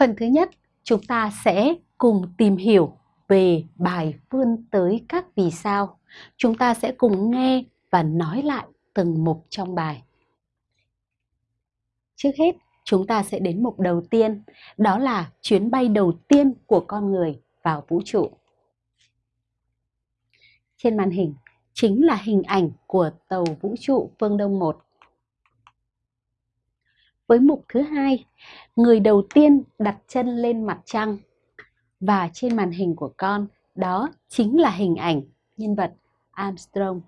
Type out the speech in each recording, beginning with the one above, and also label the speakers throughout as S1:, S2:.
S1: Phần thứ nhất, chúng ta sẽ cùng tìm hiểu về bài vươn tới các vì sao. Chúng ta sẽ cùng nghe và nói lại từng mục trong bài. Trước hết, chúng ta sẽ đến mục đầu tiên, đó là chuyến bay đầu tiên của con người vào vũ trụ. Trên màn hình chính là hình ảnh của tàu vũ trụ Phương Đông 1. Với mục thứ hai, người đầu tiên đặt chân lên mặt trăng. Và trên màn hình của con, đó chính là hình ảnh nhân vật Armstrong.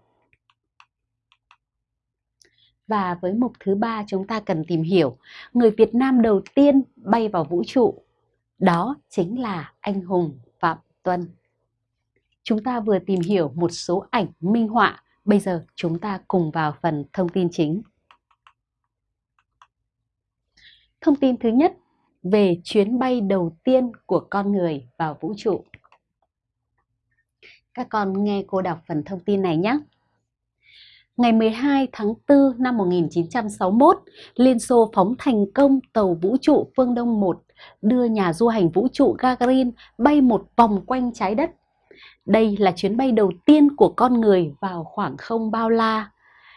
S1: Và với mục thứ ba chúng ta cần tìm hiểu người Việt Nam đầu tiên bay vào vũ trụ. Đó chính là anh hùng Phạm Tuân. Chúng ta vừa tìm hiểu một số ảnh minh họa, bây giờ chúng ta cùng vào phần thông tin chính. Thông tin thứ nhất về chuyến bay đầu tiên của con người vào vũ trụ. Các con nghe cô đọc phần thông tin này nhé. Ngày 12 tháng 4 năm 1961, Liên Xô phóng thành công tàu vũ trụ Phương Đông 1 đưa nhà du hành vũ trụ Gagarin bay một vòng quanh trái đất. Đây là chuyến bay đầu tiên của con người vào khoảng không bao la.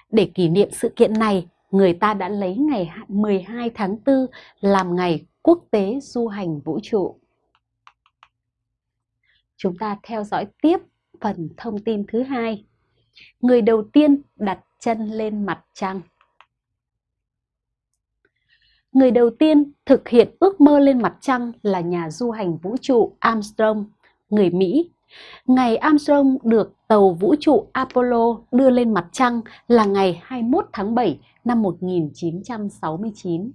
S1: Để kỷ niệm sự kiện này, người ta đã lấy ngày 12 tháng 4 làm ngày quốc tế du hành vũ trụ. Chúng ta theo dõi tiếp phần thông tin thứ hai. Người đầu tiên đặt chân lên mặt trăng. Người đầu tiên thực hiện ước mơ lên mặt trăng là nhà du hành vũ trụ Armstrong, người Mỹ. Ngày Armstrong được tàu vũ trụ Apollo đưa lên mặt trăng là ngày 21 tháng 7 năm 1969.